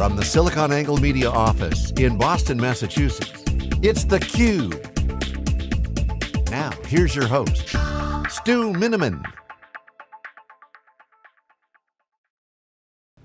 From the SiliconANGLE Media office in Boston, Massachusetts, it's theCUBE. Now, here's your host, Stu Miniman.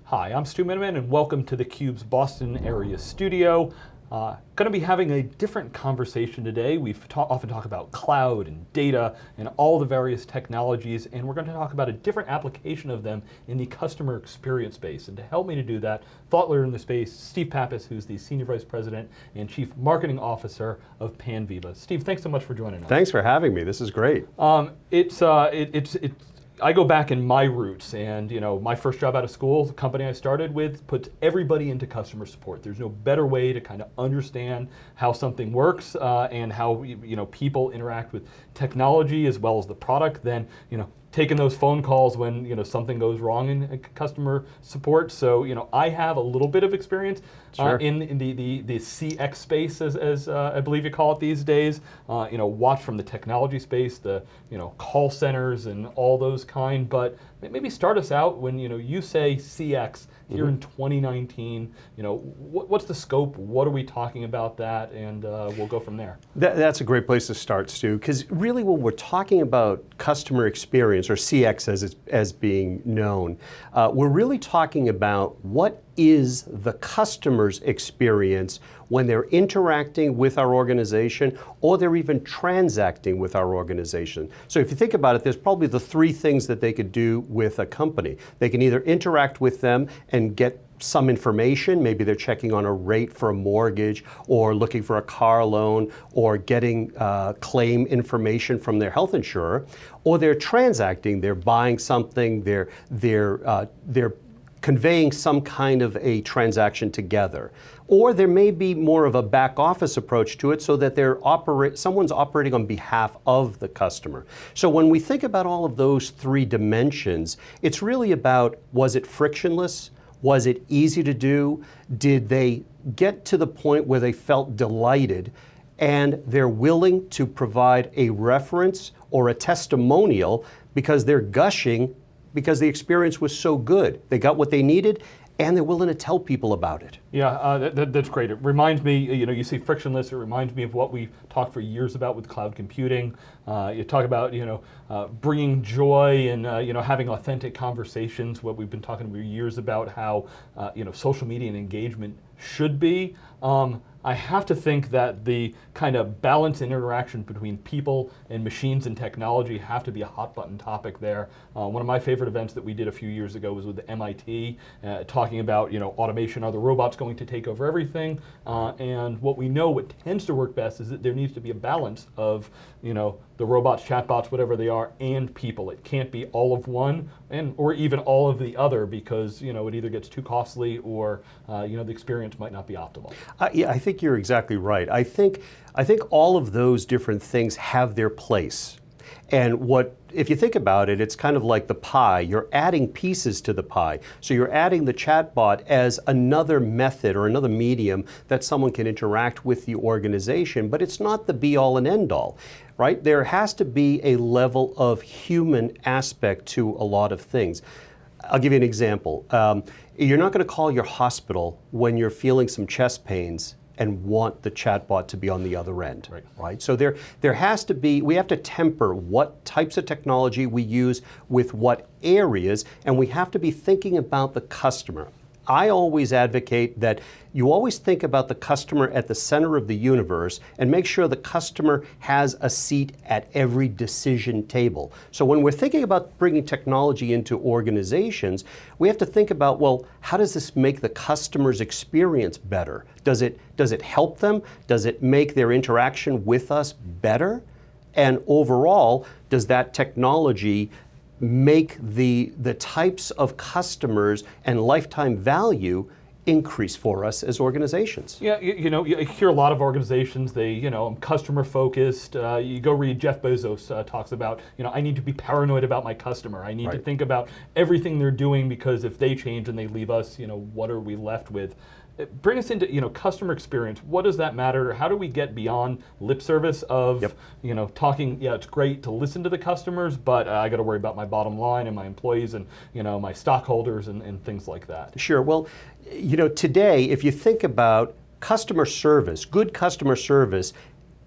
Hi, I'm Stu Miniman and welcome to theCUBE's Boston area studio. Uh, going to be having a different conversation today. We often talk about cloud and data and all the various technologies, and we're going to talk about a different application of them in the customer experience space. And to help me to do that, thought leader in the space, Steve Pappas, who's the Senior Vice President and Chief Marketing Officer of Panviva. Steve, thanks so much for joining us. Thanks for having me, this is great. Um, it's, uh, it, it's, it's I go back in my roots and you know my first job out of school, the company I started with puts everybody into customer support. There's no better way to kind of understand how something works uh, and how you know people interact with technology as well as the product than you know taking those phone calls when you know something goes wrong in customer support. So you know I have a little bit of experience uh, sure. uh, in, in, the, the, the CX space, as, as uh, I believe you call it these days. Uh, you know, watch from the technology space, the you know call centers and all those kind. But maybe start us out when you know you say CX here mm -hmm. in 2019. You know, wh what's the scope? What are we talking about that? And uh, we'll go from there. That, that's a great place to start, Stu, because really when we're talking about customer experience, or CX as, it's, as being known, uh, we're really talking about what is the customer's experience when they're interacting with our organization or they're even transacting with our organization. So if you think about it, there's probably the three things that they could do with a company. They can either interact with them and get some information, maybe they're checking on a rate for a mortgage or looking for a car loan or getting uh, claim information from their health insurer, or they're transacting, they're buying something, they're, they're, uh, they're conveying some kind of a transaction together. Or there may be more of a back office approach to it so that they're operate, someone's operating on behalf of the customer. So when we think about all of those three dimensions, it's really about was it frictionless? Was it easy to do? Did they get to the point where they felt delighted and they're willing to provide a reference or a testimonial because they're gushing because the experience was so good. They got what they needed and they're willing to tell people about it. Yeah, uh, that, that's great. It reminds me, you know, you see frictionless, it reminds me of what we talked for years about with cloud computing. Uh, you talk about, you know, uh, bringing joy and, uh, you know, having authentic conversations, what we've been talking for years about how, uh, you know, social media and engagement should be. Um, I have to think that the kind of balance and interaction between people and machines and technology have to be a hot button topic there. Uh, one of my favorite events that we did a few years ago was with the MIT, uh, talking about you know automation, are the robots going to take over everything? Uh, and what we know, what tends to work best is that there needs to be a balance of you know the robots, chatbots, whatever they are, and people. It can't be all of one, and or even all of the other, because you know it either gets too costly or uh, you know the experience might not be optimal. Uh, yeah, I think you're exactly right. I think I think all of those different things have their place. And what, if you think about it, it's kind of like the pie. You're adding pieces to the pie. So you're adding the chatbot as another method or another medium that someone can interact with the organization, but it's not the be all and end all right? There has to be a level of human aspect to a lot of things. I'll give you an example. Um, you're not going to call your hospital when you're feeling some chest pains and want the chatbot to be on the other end, right. right? So there, there has to be, we have to temper what types of technology we use with what areas, and we have to be thinking about the customer. I always advocate that you always think about the customer at the center of the universe and make sure the customer has a seat at every decision table. So when we're thinking about bringing technology into organizations, we have to think about, well, how does this make the customer's experience better? Does it, does it help them? Does it make their interaction with us better? And overall, does that technology make the, the types of customers and lifetime value increase for us as organizations. Yeah, you, you, know, you hear a lot of organizations, they, you know, customer focused. Uh, you go read Jeff Bezos uh, talks about, you know, I need to be paranoid about my customer. I need right. to think about everything they're doing because if they change and they leave us, you know, what are we left with? Bring us into you know customer experience. What does that matter? How do we get beyond lip service of Yep. you know talking? Yeah, it's great to listen to the customers, but uh, I got to worry about my bottom line and my employees and you know my stockholders and, and things like that. Sure. Well, you know, today, if you think about customer service, good customer service,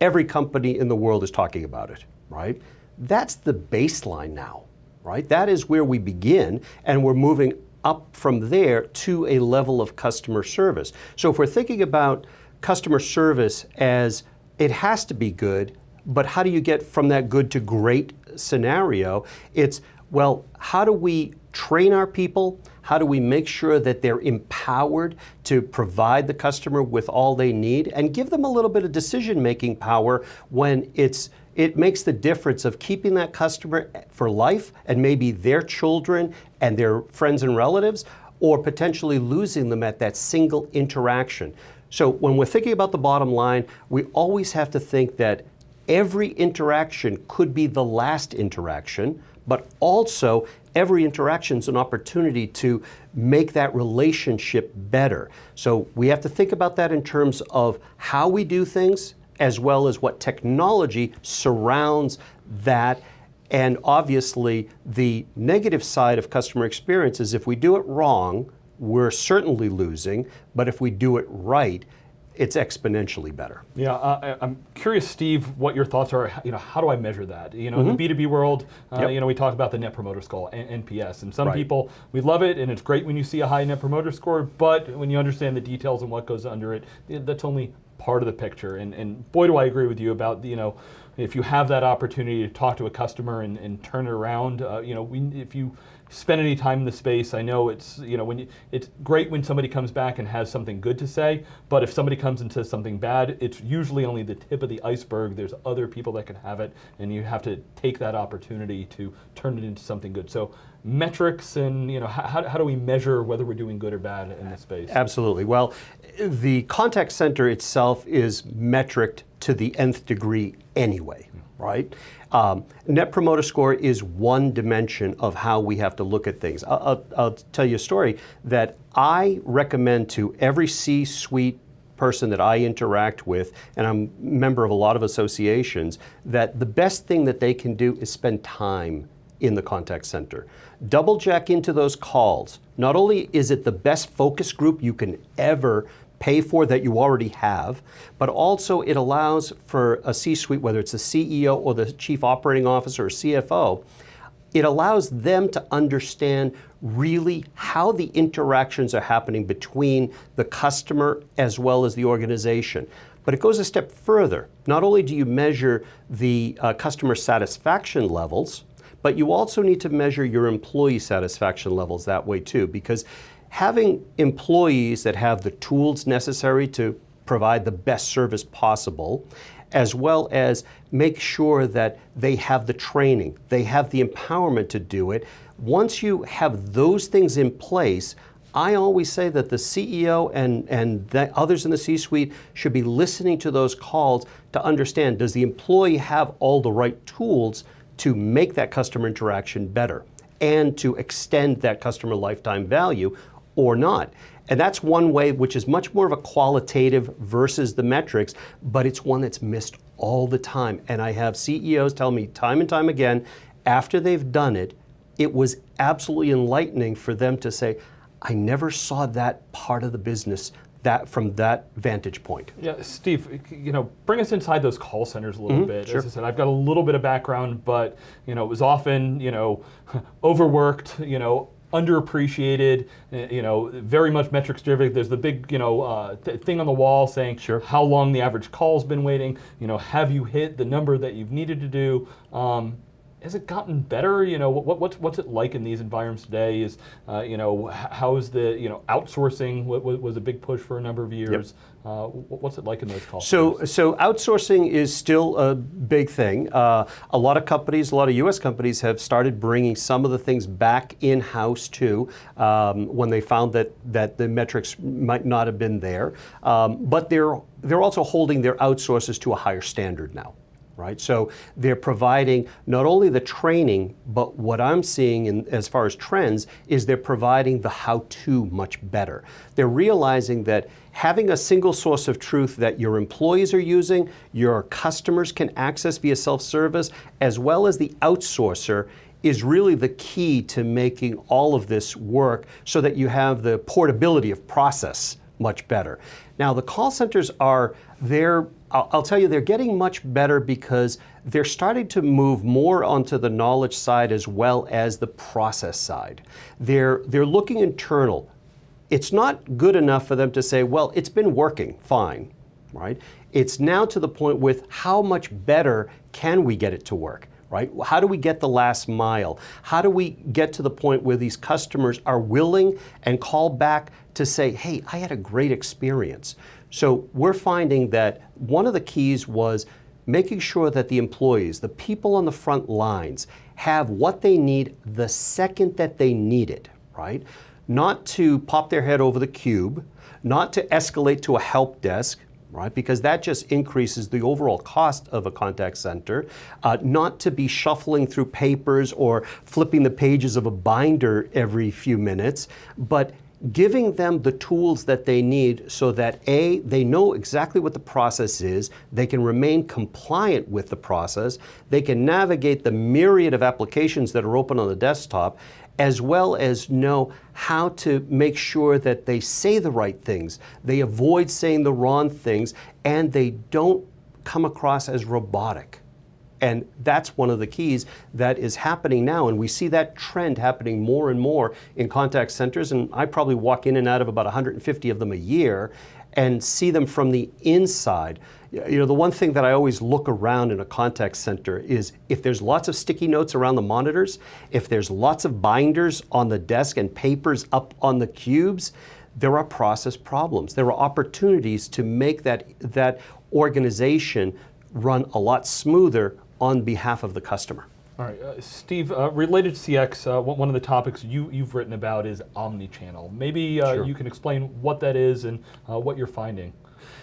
every company in the world is talking about it, right? That's the baseline now, right? That is where we begin, and we're moving up from there to a level of customer service. So if we're thinking about customer service as it has to be good, but how do you get from that good to great scenario? It's, well, how do we train our people? How do we make sure that they're empowered to provide the customer with all they need and give them a little bit of decision making power when it's it makes the difference of keeping that customer for life and maybe their children and their friends and relatives or potentially losing them at that single interaction. So when we're thinking about the bottom line, we always have to think that every interaction could be the last interaction, but also every interaction is an opportunity to make that relationship better. So we have to think about that in terms of how we do things as well as what technology surrounds that. And obviously, the negative side of customer experience is if we do it wrong, we're certainly losing, but if we do it right, it's exponentially better. Yeah, uh, I- I'm curious, Steve, what your thoughts are. You know, how do I measure that? You know, in the B2B world, uh, Mm-hmm. Yep. you know, we talk about the Net Promoter Score, NPS, and some Right. people we love it, and it's great when you see a high Net Promoter Score. But when you understand the details and what goes under it, that's only part of the picture. And, and boy, do I agree with you about you know, if you have that opportunity to talk to a customer and, and turn it around, uh, you know, we, if you spend any time in the space, I know it's you know when you, it's great when somebody comes back and has something good to say, but if somebody comes and says something bad, it's usually only the tip of the iceberg. There's other people that can have it, and you have to take that opportunity to turn it into something good. So metrics and you know how, how, do we measure whether we're doing good or bad in this space? Absolutely. Well, the contact center itself is metriced to the nth degree anyway, right? Um, Net Promoter Score is one dimension of how we have to look at things. I'll, I'll, tell you a story that I recommend to every C suite person that I interact with, and I'm a member of a lot of associations, that the best thing that they can do is spend time in the contact center. Double check into those calls. Not only is it the best focus group you can ever pay for that you already have, but also it allows for a C suite, whether it's the CEO or the chief operating officer or CFO, it allows them to understand really how the interactions are happening between the customer as well as the organization. But it goes a step further. Not only do you measure the uh, customer satisfaction levels, but you also need to measure your employee satisfaction levels that way too, because having employees that have the tools necessary to provide the best service possible, as well as make sure that they have the training, they have the empowerment to do it. Once you have those things in place, I always say that the CEO and, and the others in the C suite should be listening to those calls to understand does the employee have all the right tools to make that customer interaction better and to extend that customer lifetime value or not. And that's one way which is much more of a qualitative versus the metrics, but it's one that's missed all the time. And I have CEOs tell me time and time again, after they've done it, it was absolutely enlightening for them to say, I never saw that part of the business that from that vantage point. Yeah, Steve, you know, bring us inside those call centers a little bit. Mm-hmm. sure. As I said, I've got a little bit of background, but you know, it was often you know overworked, you know, underappreciated, uh, you know, very much metrics driven. There's the big you know uh, th- thing on the wall saying Sure. how long the average call's been waiting. You know, have you hit the number that you've needed to do? Um, has it gotten better? You know, what, what's what's it like in these environments today? Is uh, you know how is the you know outsourcing wa- wa- was a big push for a number of years. Uh, what's it like in those calls? So, so outsourcing is still a big thing. Uh, a lot of companies, a lot of U.S. companies, have started bringing some of the things back in house too, um, when they found that that the metrics might not have been there. Um, but they're they're also holding their outsources to a higher standard now. Right? So they're providing not only the training, but what I'm seeing in, as far as trends is they're providing the how-to much better. They're realizing that having a single source of truth that your employees are using, your customers can access via self-service, as well as the outsourcer is really the key to making all of this work so that you have the portability of process much better. Now the call centers are, they're I'll, I'll, tell you, they're getting much better because they're starting to move more onto the knowledge side as well as the process side. They're, they're looking internal. It's not good enough for them to say, well, it's been working fine, right? It's now to the point with how much better can we get it to work? Right? How do we get the last mile? How do we get to the point where these customers are willing and call back to say, hey, I had a great experience. So we're finding that one of the keys was making sure that the employees, the people on the front lines, have what they need the second that they need it, right? Not to pop their head over the cube, not to escalate to a help desk, right? Because that just increases the overall cost of a contact center. Uh, not to be shuffling through papers or flipping the pages of a binder every few minutes, but giving them the tools that they need so that A, they know exactly what the process is, they can remain compliant with the process, they can navigate the myriad of applications that are open on the desktop, as well as know how to make sure that they say the right things, they avoid saying the wrong things, and they don't come across as robotic. And that's one of the keys that is happening now. And we see that trend happening more and more in contact centers. And I probably walk in and out of about 150 of them a year and see them from the inside. You know, the one thing that I always look around in a contact center is if there's lots of sticky notes around the monitors, if there's lots of binders on the desk and papers up on the cubes, there are process problems. There are opportunities to make that, that organization run a lot smoother on behalf of the customer. All right, uh, Steve, uh, related to CX, uh, one of the topics you, you've written about is omni-channel. Maybe uh, sure. you can explain what that is and uh, what you're finding.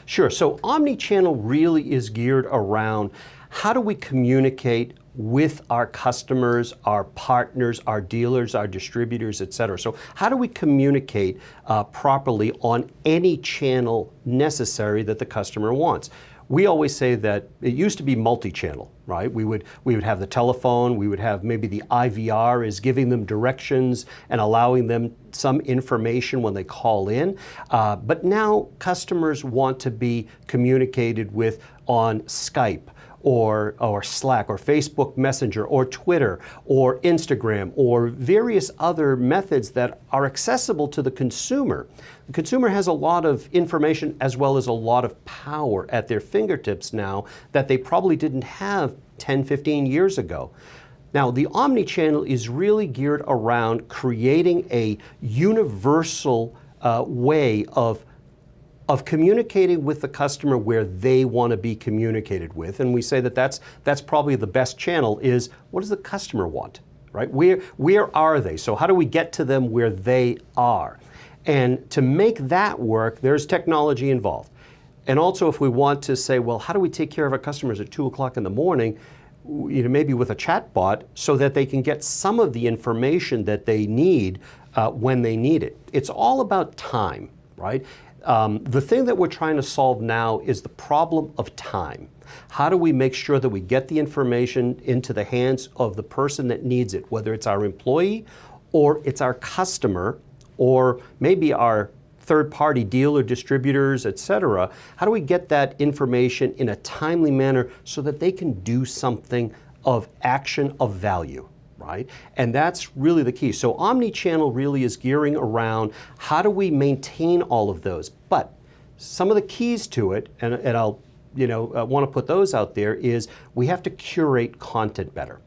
Sure, so omni-channel really is geared around how do we communicate with our customers, our partners, our dealers, our distributors, et cetera. So how do we communicate uh, properly on any channel necessary that the customer wants? We always say that it used to be multi-channel, right? We would, we would have the telephone, we would have maybe the IVR is giving them directions and allowing them some information when they call in. Uh, but now customers want to be communicated with on Skype, or, or Slack or Facebook Messenger or Twitter or Instagram or various other methods that are accessible to the consumer. The consumer has a lot of information as well as a lot of power at their fingertips now that they probably didn't have 10, 15 years ago. Now, the omni-channel is really geared around creating a universal uh, way of of communicating with the customer where they want to be communicated with. And we say that that's, that's probably the best channel is what does the customer want, right? Where, where are they? So how do we get to them where they are? And to make that work, there's technology involved. And also if we want to say, well, how do we take care of our customers at two o'clock in the morning? You know, maybe with a chat bot so that they can get some of the information that they need uh, when they need it. It's all about time, right? Um, the thing that we're trying to solve now is the problem of time. How do we make sure that we get the information into the hands of the person that needs it, whether it's our employee or it's our customer or maybe our third-party dealer, distributors, et cetera, how do we get that information in a timely manner so that they can do something of action of value? Right? And that's really the key. So omni-channel really is gearing around how do we maintain all of those. But some of the keys to it, and, and I'll you know, uh, want to put those out there, is we have to curate content better,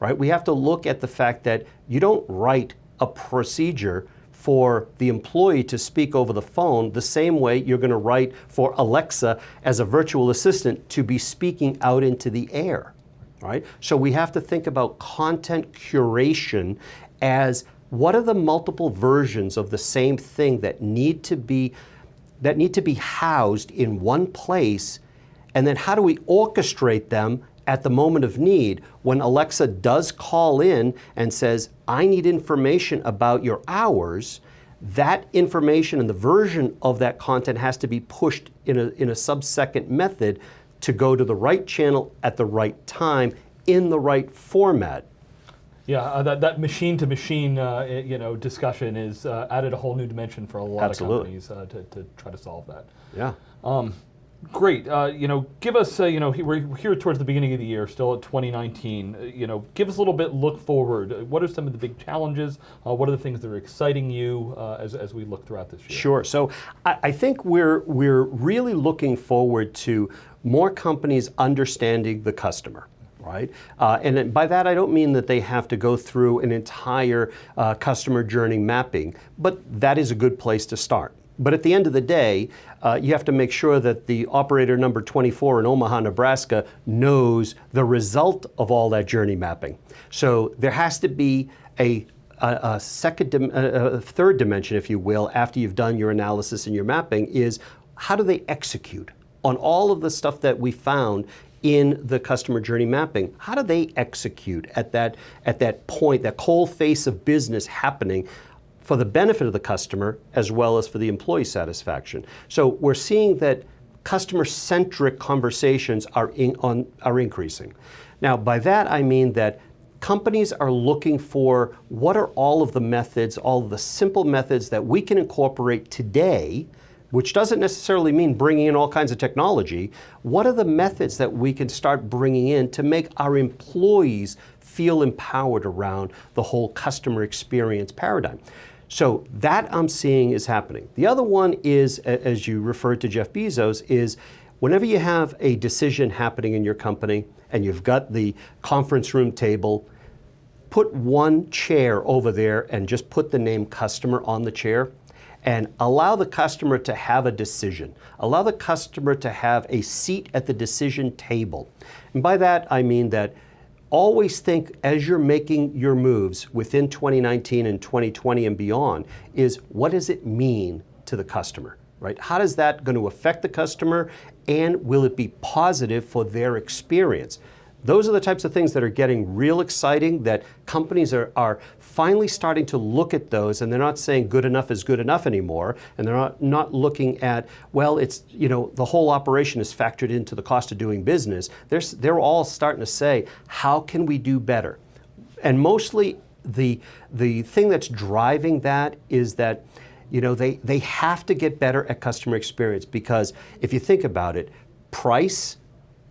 right? We have to look at the fact that you don't write a procedure for the employee to speak over the phone the same way you're going to write for Alexa as a virtual assistant to be speaking out into the air right? So we have to think about content curation as what are the multiple versions of the same thing that need to be that need to be housed in one place and then how do we orchestrate them at the moment of need, when Alexa does call in and says, I need information about your hours, that information and the version of that content has to be pushed in a, in a sub-second method to go to the right channel at the right time in the right format. Yeah, uh, that, that machine-to-machine uh, you know, discussion is uh, added a whole new dimension for a lot Absolutely. of companies uh, to, to try to solve that. Yeah. Um, great. Uh, you know, give us. Uh, you know, we're here towards the beginning of the year, still at 2019. Uh, you know, give us a little bit look forward. What are some of the big challenges? Uh, what are the things that are exciting you uh, as, as we look throughout this year? Sure. So I, I think we're we're really looking forward to more companies understanding the customer. Right? Uh, and by that, I don't mean that they have to go through an entire uh, customer journey mapping, but that is a good place to start. But at the end of the day, uh, you have to make sure that the operator number 24 in Omaha, Nebraska knows the result of all that journey mapping. So there has to be a a, second, a third dimension, if you will, after you've done your analysis and your mapping, is how do they execute on all of the stuff that we found in the customer journey mapping? How do they execute at that at that point, that cold face of business happening? For the benefit of the customer as well as for the employee satisfaction. So we're seeing that customer-centric conversations are, in, on, are increasing. Now, by that I mean that companies are looking for what are all of the methods, all of the simple methods that we can incorporate today, which doesn't necessarily mean bringing in all kinds of technology. What are the methods that we can start bringing in to make our employees feel empowered around the whole customer experience paradigm? So that I'm seeing is happening. The other one is, as you referred to Jeff Bezos, is whenever you have a decision happening in your company and you've got the conference room table, put one chair over there and just put the name customer on the chair and allow the customer to have a decision. Allow the customer to have a seat at the decision table. And by that, I mean that always think as you're making your moves within 2019 and 2020 and beyond is what does it mean to the customer, right? How does that going to affect the customer and will it be positive for their experience? Those are the types of things that are getting real exciting that companies are, are finally starting to look at those and they're not saying good enough is good enough anymore and they're not, not looking at, well, it's, you know, the whole operation is factored into the cost of doing business. They're, they're all starting to say, how can we do better? And mostly the, the thing that's driving that is that you know, they, they have to get better at customer experience because if you think about it, price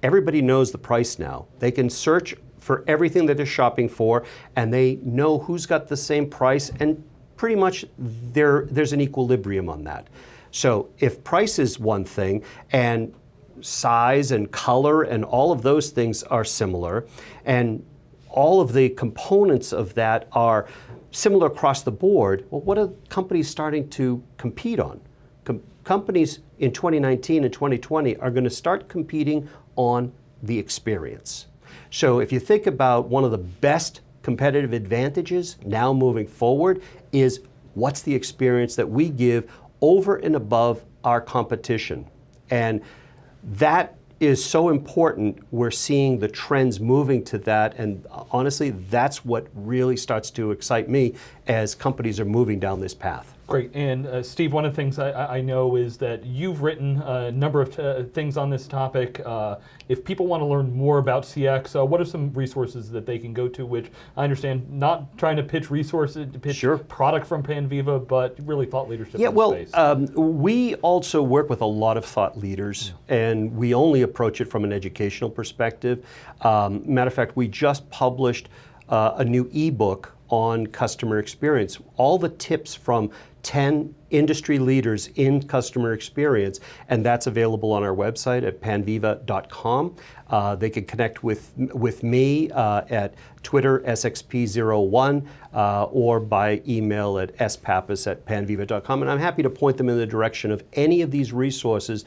everybody knows the price now. They can search for everything that they're shopping for and they know who's got the same price and pretty much there, there's an equilibrium on that. So if price is one thing and size and color and all of those things are similar and all of the components of that are similar across the board, well, what are companies starting to compete on? Com- companies in 2019 and 2020 are going to start competing on the experience. So if you think about one of the best competitive advantages now moving forward is what's the experience that we give over and above our competition. And that is so important. We're seeing the trends moving to that. And uh, honestly, that's what really starts to excite me as companies are moving down this path. Great. And uh, Steve, one of the things I- I, know is that you've written a number of uh, things on this topic. Uh, if people want to learn more about CX, uh, what are some resources that they can go to? Which I understand, not trying to pitch resources, to pitch Sure. product from Panviva, but really thought leadership Yeah, well, um, we also work with a lot of thought leaders, and we only approach it from an educational perspective. Um, matter of fact, we just published uh, a new ebook on customer experience. All the tips from 10 industry leaders in customer experience, and that's available on our website at panviva.com. Uh, they can connect with, with me uh, at Twitter, SXP01, uh, or by email at spappas at panviva.com. And I'm happy to point them in the direction of any of these resources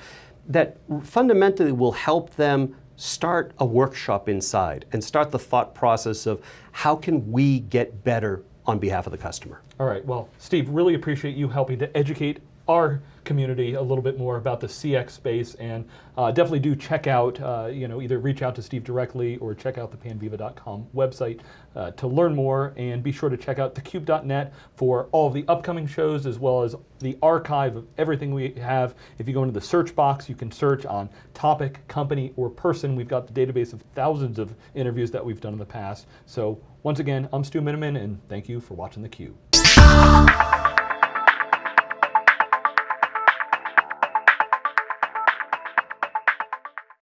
that fundamentally will help them start a workshop inside and start the thought process of how can we get better on behalf of the customer. All right. Well, Steve, really appreciate you helping to educate our community a little bit more about the CX space, and uh, definitely do check out, uh, you know, either reach out to Steve directly or check out the panviva.com website uh, to learn more, and be sure to check out thecube.net for all of the upcoming shows as well as the archive of everything we have. If you go into the search box, you can search on topic, company, or person. We've got the database of thousands of interviews that we've done in the past. So once again, I'm Stu Miniman, and thank you for watching theCUBE.